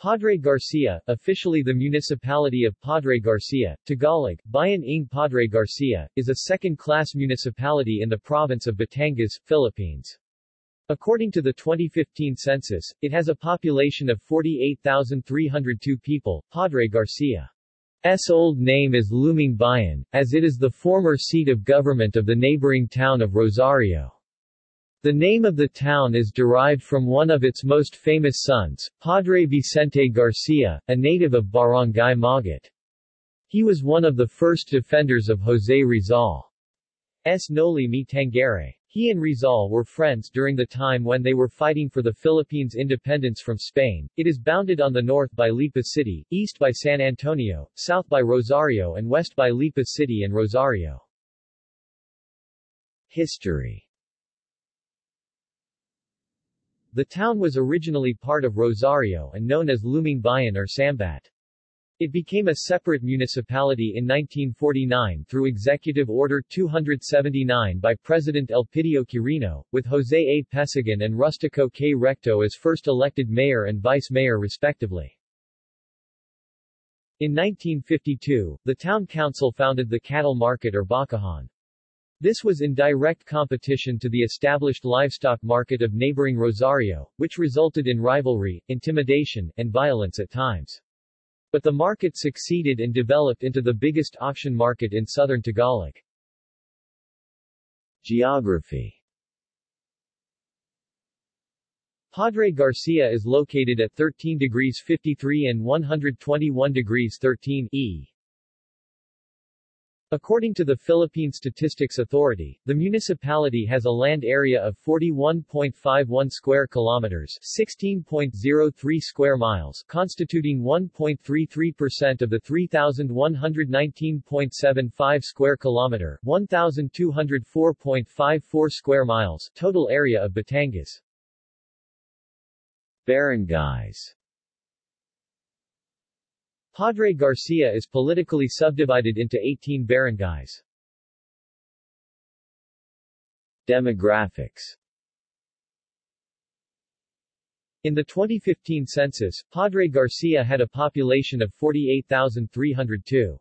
Padre Garcia, officially the municipality of Padre Garcia, Tagalog, Bayan ng Padre Garcia, is a second-class municipality in the province of Batangas, Philippines. According to the 2015 census, it has a population of 48,302 people. Padre Garcia's old name is Lumang Bayan, as it is the former seat of government of the neighboring town of Rosario. The name of the town is derived from one of its most famous sons, Padre Vicente Garcia, a native of Barangay Magat. He was one of the first defenders of Jose Rizal's Noli Me Tangere. He and Rizal were friends during the time when they were fighting for the Philippines' independence from Spain. It is bounded on the north by Lipa City, east by San Antonio, south by Rosario and west by Lipa City and Rosario. History The town was originally part of Rosario and known as Lumang Bayan or Sambat. It became a separate municipality in 1949 through Executive Order 279 by President Elpidio Quirino, with Jose A. Pesigan and Rustico K. Recto as first elected mayor and vice mayor respectively. In 1952, the town council founded the cattle market or bakahan. This was in direct competition to the established livestock market of neighboring Rosario, which resulted in rivalry, intimidation, and violence at times. But the market succeeded and developed into the biggest auction market in southern Tagalog. Geography Padre Garcia is located at 13 degrees 53 and 121 degrees 13 E According to the Philippine Statistics Authority, the municipality has a land area of 41.51 square kilometers, 16.03 square miles, constituting 1.33% of the 3119.75 square kilometer, 1204.54 square miles total area of Batangas. Barangays Padre Garcia is politically subdivided into 18 barangays. Demographics In the 2015 census, Padre Garcia had a population of 48,302.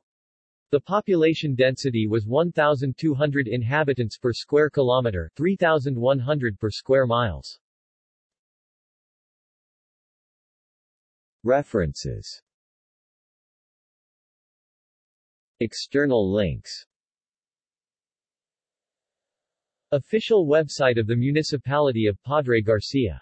The population density was 1,200 inhabitants per square kilometer 3,100 per square miles. References External links. Official website of the Municipality of Padre Garcia